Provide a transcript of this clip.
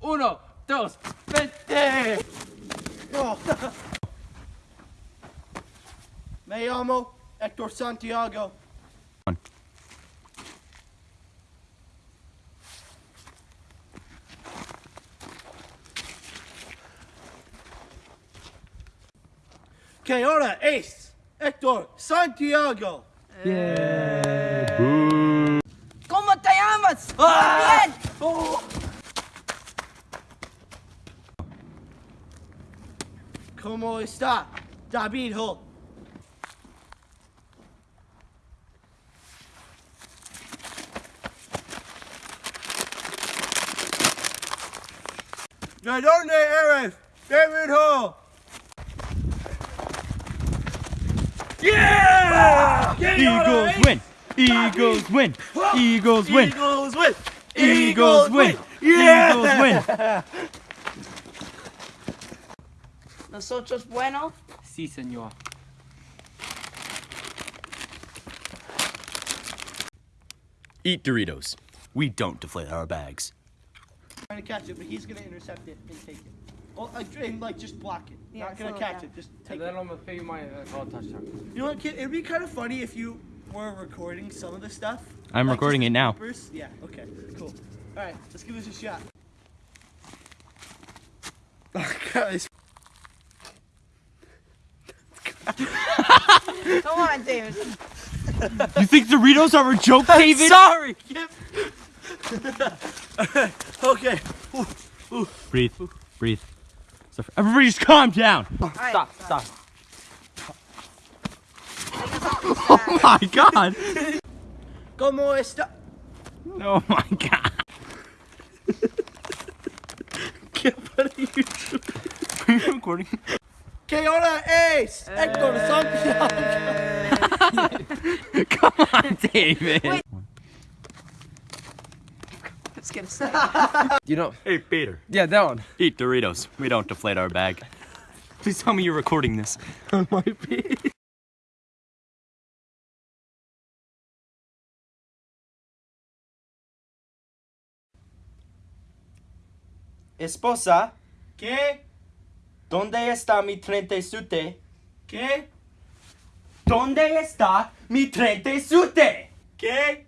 Uno, dos, vete. Oh. Me llamo Hector Santiago. One. Que ahora es Hector Santiago. ¿Cómo ¿Cómo está David Ho? ¿De dónde eres, David Ho? Yeah! Eagles eh? win. Eagles win. Eagles win. Eagles win! Eagles win. Yeah! Eagles win. Nosotros bueno. Sí, señor. Eat Doritos. We don't deflate our bags. I'm Trying to catch it, but he's gonna intercept it and take it. Well, uh, and like just block it. Yeah, Not gonna catch down. it. Just take And it. then I'm gonna figure my uh, call touchdown. You know what, kid? It'd be kind of funny if you were recording some of the stuff. I'm Like, recording it now. bloopers. Yeah. Okay. Cool. All right. Let's give this a shot. Guys. Come on, David. You think Doritos are a joke, David? Sorry. okay. Breathe. Breathe. Suffer- Everybody just calm down. All right. Stop, stop. Oh, oh my god. Como está? Oh my god. ¿Qué para YouTube? Are you recording? ¿Qué hora es? Héctor eh. Santiago. Come on, David. Wait. Let's get a second. You know, Hey, Peter. yeah, that one. Eat Doritos. We don't deflate our bag. Please tell me you're recording this. Might be. Esposa, ¿Qué? ¿Dónde está mi sute? ¿Qué? ¿Dónde está mi sute? ¿Qué?